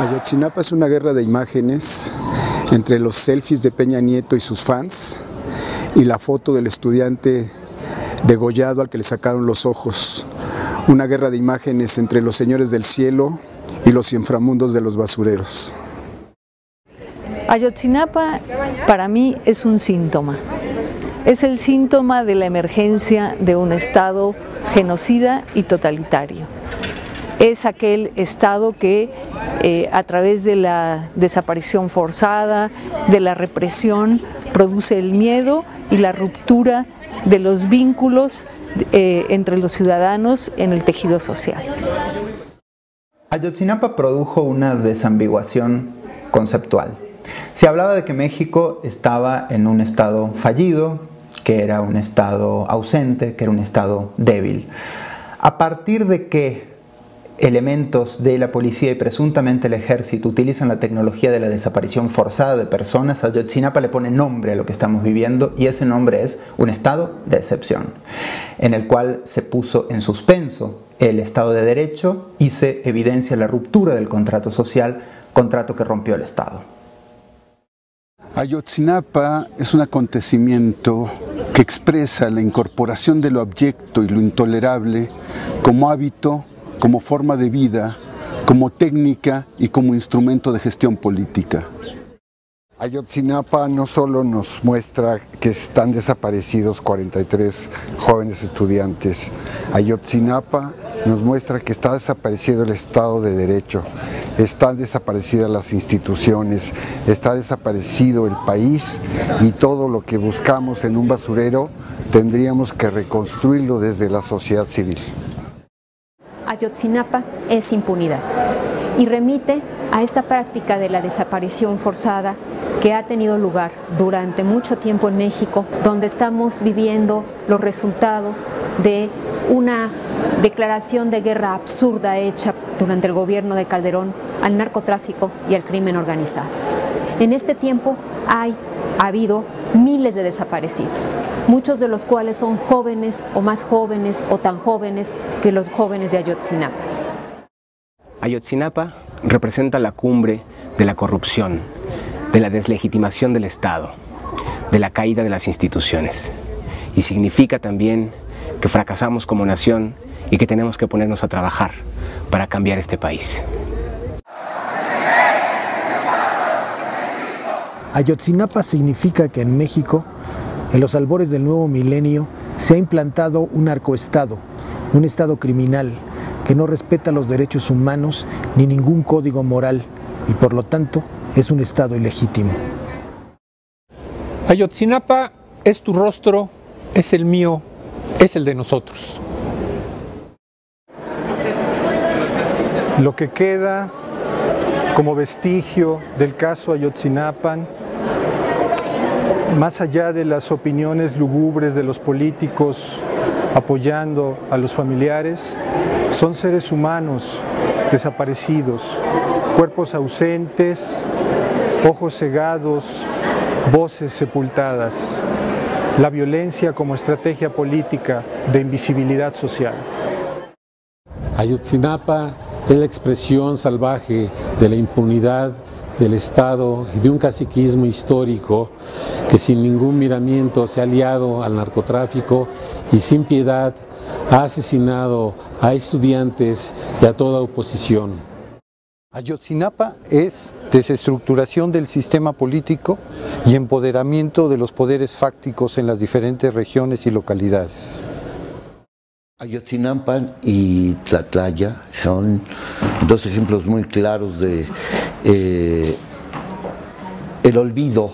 Ayotzinapa es una guerra de imágenes entre los selfies de Peña Nieto y sus fans y la foto del estudiante degollado al que le sacaron los ojos. Una guerra de imágenes entre los señores del cielo y los inframundos de los basureros. Ayotzinapa para mí es un síntoma. Es el síntoma de la emergencia de un Estado genocida y totalitario. Es aquel Estado que eh, a través de la desaparición forzada, de la represión, produce el miedo y la ruptura de los vínculos eh, entre los ciudadanos en el tejido social. Ayotzinapa produjo una desambiguación conceptual. Se hablaba de que México estaba en un estado fallido, que era un estado ausente, que era un estado débil. A partir de que elementos de la policía y presuntamente el ejército utilizan la tecnología de la desaparición forzada de personas, Ayotzinapa le pone nombre a lo que estamos viviendo y ese nombre es un estado de excepción, en el cual se puso en suspenso el Estado de Derecho y se evidencia la ruptura del contrato social, contrato que rompió el Estado. Ayotzinapa es un acontecimiento que expresa la incorporación de lo abyecto y lo intolerable como hábito como forma de vida, como técnica y como instrumento de gestión política. Ayotzinapa no solo nos muestra que están desaparecidos 43 jóvenes estudiantes, Ayotzinapa nos muestra que está desaparecido el Estado de Derecho, están desaparecidas las instituciones, está desaparecido el país y todo lo que buscamos en un basurero tendríamos que reconstruirlo desde la sociedad civil. Ayotzinapa es impunidad y remite a esta práctica de la desaparición forzada que ha tenido lugar durante mucho tiempo en México, donde estamos viviendo los resultados de una declaración de guerra absurda hecha durante el gobierno de Calderón al narcotráfico y al crimen organizado. En este tiempo hay, ha habido miles de desaparecidos, muchos de los cuales son jóvenes o más jóvenes o tan jóvenes que los jóvenes de Ayotzinapa. Ayotzinapa representa la cumbre de la corrupción, de la deslegitimación del Estado, de la caída de las instituciones y significa también que fracasamos como nación y que tenemos que ponernos a trabajar para cambiar este país. Ayotzinapa significa que en México, en los albores del nuevo milenio, se ha implantado un arcoestado, un estado criminal que no respeta los derechos humanos ni ningún código moral y por lo tanto es un estado ilegítimo. Ayotzinapa es tu rostro, es el mío, es el de nosotros. Lo que queda como vestigio del caso Ayotzinapan, más allá de las opiniones lugubres de los políticos apoyando a los familiares, son seres humanos desaparecidos, cuerpos ausentes, ojos cegados, voces sepultadas, la violencia como estrategia política de invisibilidad social. Ayotzinapa es la expresión salvaje de la impunidad del Estado y de un caciquismo histórico que sin ningún miramiento se ha aliado al narcotráfico y sin piedad ha asesinado a estudiantes y a toda oposición. Ayotzinapa es desestructuración del sistema político y empoderamiento de los poderes fácticos en las diferentes regiones y localidades. Ayotzinapa y Tlatlaya son dos ejemplos muy claros de eh, el olvido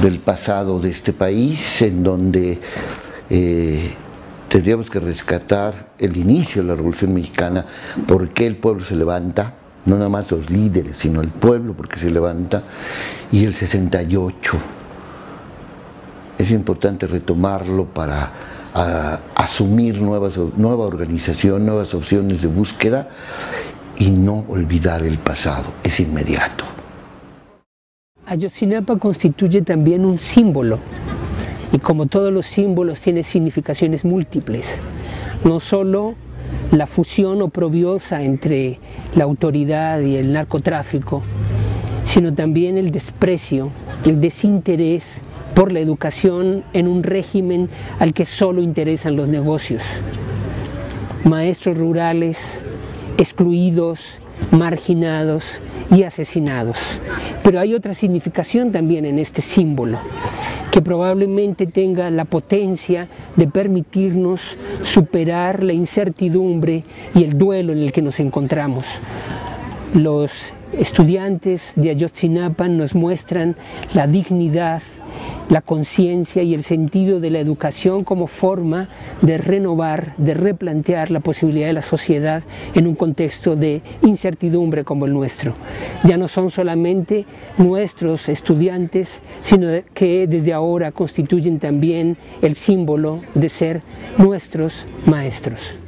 del pasado de este país, en donde eh, tendríamos que rescatar el inicio de la Revolución Mexicana, por qué el pueblo se levanta, no nada más los líderes, sino el pueblo porque se levanta, y el 68. Es importante retomarlo para a asumir nuevas, nueva organización, nuevas opciones de búsqueda y no olvidar el pasado, es inmediato. Ayotzinapa constituye también un símbolo. Y como todos los símbolos tiene significaciones múltiples, no solo la fusión oprobiosa entre la autoridad y el narcotráfico, sino también el desprecio, el desinterés por la educación en un régimen al que solo interesan los negocios. Maestros rurales excluidos, marginados y asesinados. Pero hay otra significación también en este símbolo, que probablemente tenga la potencia de permitirnos superar la incertidumbre y el duelo en el que nos encontramos. Los estudiantes de Ayotzinapa nos muestran la dignidad, la conciencia y el sentido de la educación como forma de renovar, de replantear la posibilidad de la sociedad en un contexto de incertidumbre como el nuestro. Ya no son solamente nuestros estudiantes, sino que desde ahora constituyen también el símbolo de ser nuestros maestros.